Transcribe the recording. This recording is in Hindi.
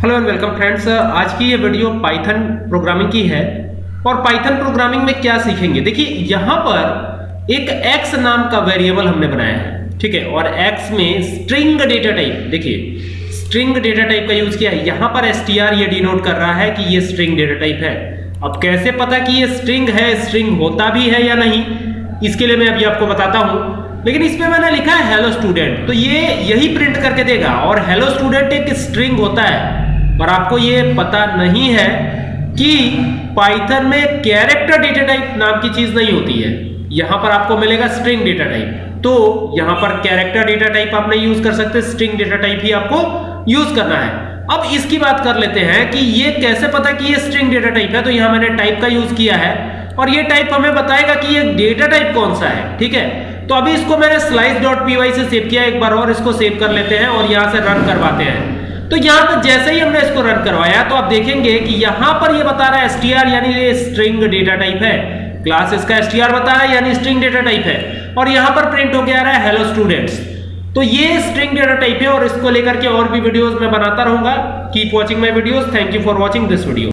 हेलो एंड वेलकम फ्रेंड्स आज की ये वीडियो पाइथन प्रोग्रामिंग की है। और पाइथन प्रोग्रामिंग में क्या सीखेंगे? देखिए, यहाँ पर एक x नाम का वेरिएबल हमने बनाया है, ठीक है? और x में स्ट्रिंग डेटा टाइप देखिए स्ट्रिंग डेटा टाइप का यूज़ किया है। यहाँ पर str ये डिनोट कर रहा है कि ये स्ट्रिंग डेटा टाइप है। अब कैसे पता कि ये स्ट्रिंग है स्ट्रिंग होता भी है या नहीं? इसके लिए मैं अभी आपको बताता हूँ। लेकिन इसमें मैंने लिखा है हेलो स्टूडेंट तो ये यही प्रिंट करके देगा। और हेलो स्टूडेंट एक स्ट्रिंग होता है। पर आपको ये पता नहीं है कि पाइथन में कैरेक्टर डेटा टाइप नाम की चीज़ नहीं होती है। यहाँ पर आपको मिलेगा स्ट्रिंग डेटा टाइप तो यहाँ पर कैरेक्टर डेटा टाइप आप नहीं यूज़ कर सकते स्ट्रिंग डेटा टाइप ही आपको यूज़ करना है। अब इसकी बात कर लेते हैं कि ये कैसे पता कि ये स्ट्रिंग डेटा टाइप है? तो यहाँ मैंने टाइप का यूज़ किया है और ये टाइप हमें बताएगा कि ये डेटा टाइप कौन सा है, ठीक है? तो अभी इसको मैंने पी से सेव किया एक बार और इसको सेव कर लेते हैं और यहाँ से रन करवाते हैं। तो यहाँ पर जैसे ही हमने इसको रन करवाया तो आप देखेंगे कि यहाँ पर ये बता रहा है str यानी ये स्ट्रिंग डेटा टाइप है। क्लास इसका str बता रहा है, यानी स्ट्रिंग डेटा टाइप है। और यहाँ पर प्रिंट हो गया रहा है हेलो स्टूडेंट्स तो ये स्ट्रिंग डेटा टाइप है और इसको लेकर के और भी वीडियोस मैं बनाता रहूँगा। Keep watching my videos thank you for watching this video